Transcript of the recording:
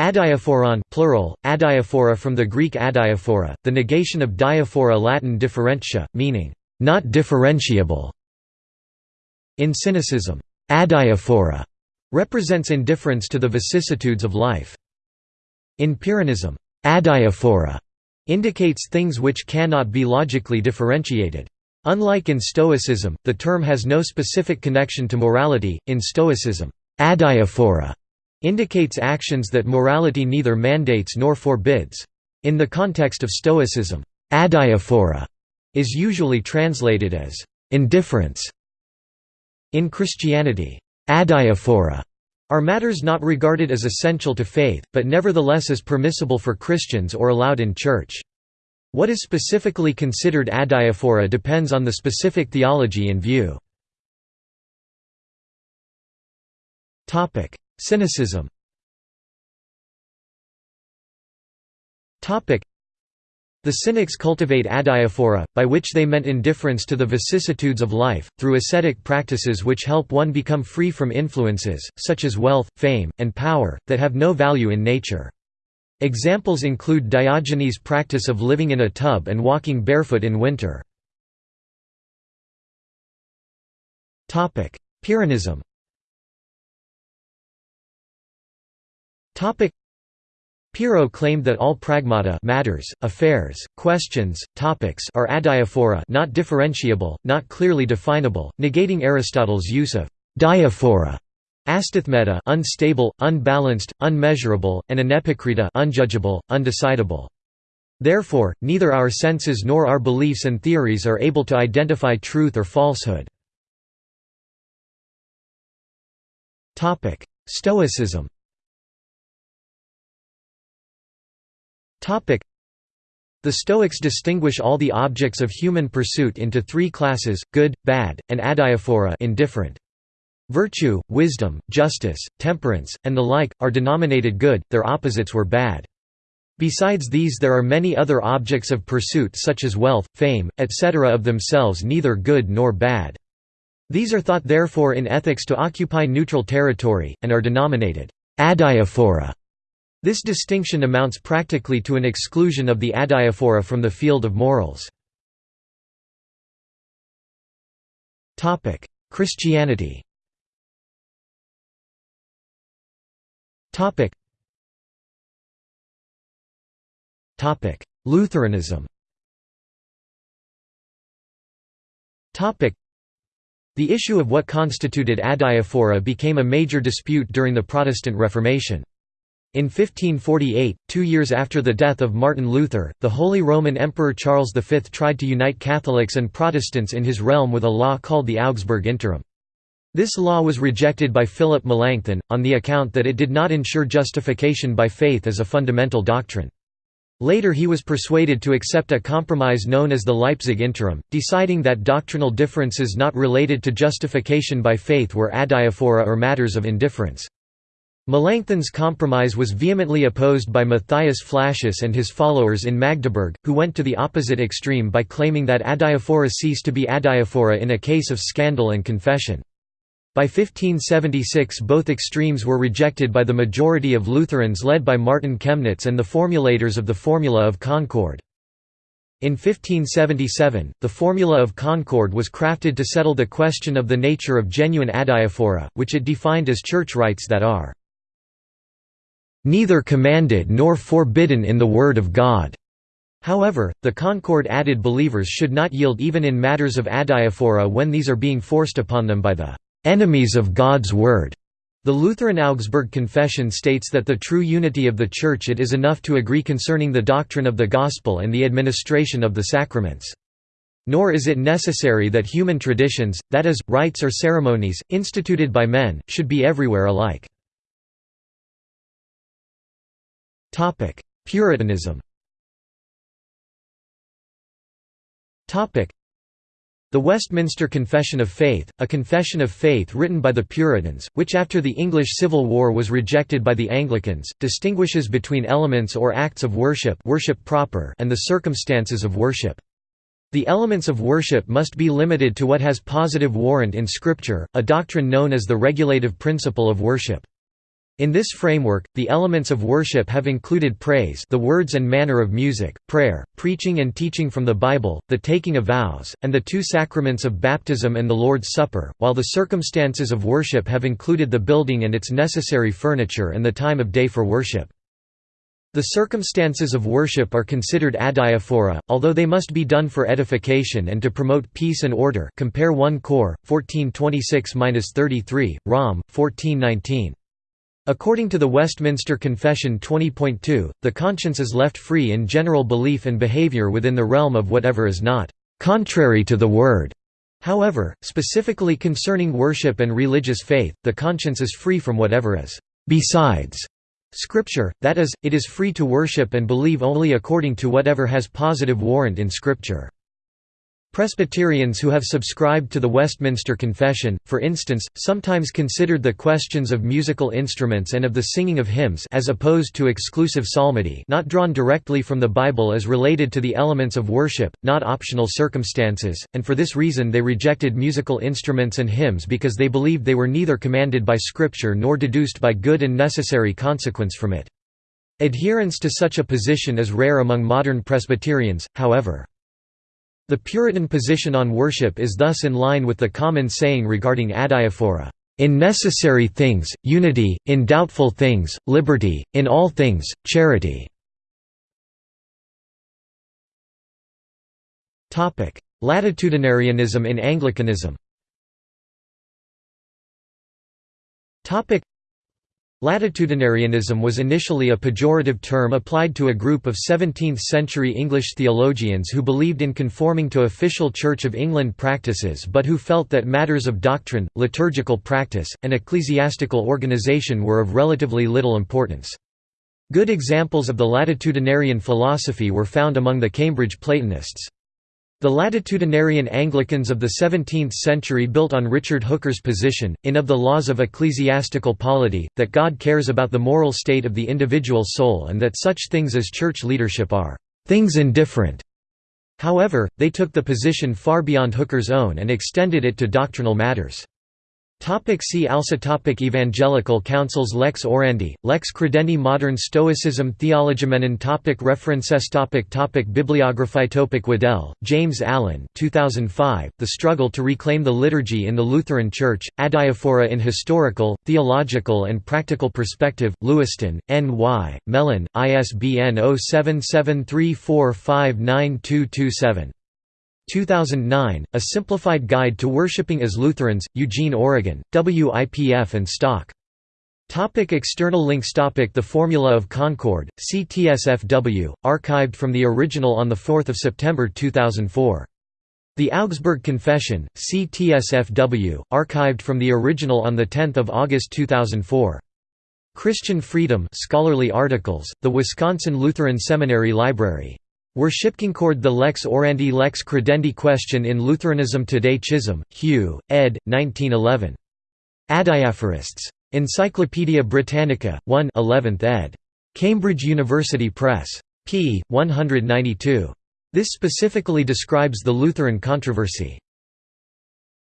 Adiaphoron plural, adiaphora from the Greek adiaphora, the negation of diaphora Latin differentia, meaning, not differentiable. In cynicism, adiaphora represents indifference to the vicissitudes of life. In Pyrrhonism, adiaphora indicates things which cannot be logically differentiated. Unlike in Stoicism, the term has no specific connection to morality. In Stoicism, adiaphora indicates actions that morality neither mandates nor forbids. In the context of Stoicism, adiaphora is usually translated as indifference. In Christianity, adiaphora are matters not regarded as essential to faith, but nevertheless as permissible for Christians or allowed in church. What is specifically considered adiaphora depends on the specific theology in view. Cynicism the Cynics cultivate adiaphora, by which they meant indifference to the vicissitudes of life, through ascetic practices which help one become free from influences, such as wealth, fame, and power, that have no value in nature. Examples include Diogenes' practice of living in a tub and walking barefoot in winter. Pyrrhonism Pyrrho claimed that all pragmata matters, affairs, questions, topics are adiaphora not differentiable, not clearly definable, negating Aristotle's use of diaphora astathmeta unstable, unbalanced, unmeasurable, and anepikrita unjudgeable, undecidable. Therefore, neither our senses nor our beliefs and theories are able to identify truth or falsehood. Stoicism The Stoics distinguish all the objects of human pursuit into three classes, good, bad, and adiaphora indifferent. Virtue, wisdom, justice, temperance, and the like, are denominated good, their opposites were bad. Besides these there are many other objects of pursuit such as wealth, fame, etc. of themselves neither good nor bad. These are thought therefore in ethics to occupy neutral territory, and are denominated adiaphora. This distinction amounts practically to an exclusion of the adiaphora from the field of morals. Christianity Lutheranism The issue of what constituted adiaphora became a major dispute during the Protestant Reformation. In 1548, two years after the death of Martin Luther, the Holy Roman Emperor Charles V tried to unite Catholics and Protestants in his realm with a law called the Augsburg Interim. This law was rejected by Philip Melanchthon, on the account that it did not ensure justification by faith as a fundamental doctrine. Later he was persuaded to accept a compromise known as the Leipzig Interim, deciding that doctrinal differences not related to justification by faith were adiaphora or matters of indifference. Melanchthon's compromise was vehemently opposed by Matthias Flacius and his followers in Magdeburg, who went to the opposite extreme by claiming that adiaphora ceased to be adiaphora in a case of scandal and confession. By 1576 both extremes were rejected by the majority of Lutherans led by Martin Chemnitz and the formulators of the Formula of Concord. In 1577, the Formula of Concord was crafted to settle the question of the nature of genuine adiaphora, which it defined as church rites that are neither commanded nor forbidden in the Word of God." However, the Concord added believers should not yield even in matters of adiaphora when these are being forced upon them by the "...enemies of God's Word." The Lutheran Augsburg Confession states that the true unity of the Church it is enough to agree concerning the doctrine of the Gospel and the administration of the sacraments. Nor is it necessary that human traditions, that is, rites or ceremonies, instituted by men, should be everywhere alike. Puritanism Topic: the Westminster Confession of Faith, a confession of faith written by the Puritans, which after the English Civil War was rejected by the Anglicans, distinguishes between elements or acts of worship, worship proper and the circumstances of worship. The elements of worship must be limited to what has positive warrant in Scripture, a doctrine known as the regulative principle of worship. In this framework, the elements of worship have included praise the words and manner of music, prayer, preaching and teaching from the Bible, the taking of vows, and the two sacraments of baptism and the Lord's Supper, while the circumstances of worship have included the building and its necessary furniture and the time of day for worship. The circumstances of worship are considered adiaphora, although they must be done for edification and to promote peace and order compare 1 Cor, 1426–33, Rom, 1419. According to the Westminster Confession 20.2, the conscience is left free in general belief and behavior within the realm of whatever is not contrary to the Word. However, specifically concerning worship and religious faith, the conscience is free from whatever is besides Scripture, that is, it is free to worship and believe only according to whatever has positive warrant in Scripture. Presbyterians who have subscribed to the Westminster Confession, for instance, sometimes considered the questions of musical instruments and of the singing of hymns as opposed to exclusive psalmody not drawn directly from the Bible as related to the elements of worship, not optional circumstances, and for this reason they rejected musical instruments and hymns because they believed they were neither commanded by Scripture nor deduced by good and necessary consequence from it. Adherence to such a position is rare among modern Presbyterians, however. The Puritan position on worship is thus in line with the common saying regarding adiaphora, "...in necessary things, unity, in doubtful things, liberty, in all things, charity." Latitudinarianism in Anglicanism Latitudinarianism was initially a pejorative term applied to a group of 17th-century English theologians who believed in conforming to official Church of England practices but who felt that matters of doctrine, liturgical practice, and ecclesiastical organisation were of relatively little importance. Good examples of the latitudinarian philosophy were found among the Cambridge Platonists. The latitudinarian Anglicans of the 17th century built on Richard Hooker's position, in Of the Laws of Ecclesiastical Polity, that God cares about the moral state of the individual soul and that such things as church leadership are «things indifferent». However, they took the position far beyond Hooker's own and extended it to doctrinal matters. Topic see also topic Evangelical Councils Lex Orandi, Lex Credendi Modern Stoicism Theologoumenon topic References topic topic Bibliography topic Waddell, James Allen 2005, The Struggle to Reclaim the Liturgy in the Lutheran Church, Adiaphora in Historical, Theological and Practical Perspective, Lewiston, N.Y., Mellen, ISBN 0773459227. 2009, A Simplified Guide to Worshipping as Lutherans, Eugene, Oregon, WIPF and Stock. Topic external links topic The Formula of Concord, CTSFW, archived from the original on 4 September 2004. The Augsburg Confession, CTSFW, archived from the original on 10 August 2004. Christian Freedom scholarly articles, The Wisconsin Lutheran Seminary Library. Worshipconcord the Lex Orandi Lex Credendi Question in Lutheranism Today Chisholm, Hugh, ed. 1911. Adiaphorists. Encyclopædia Britannica, 1 11th ed. Cambridge University Press. p. 192. This specifically describes the Lutheran controversy.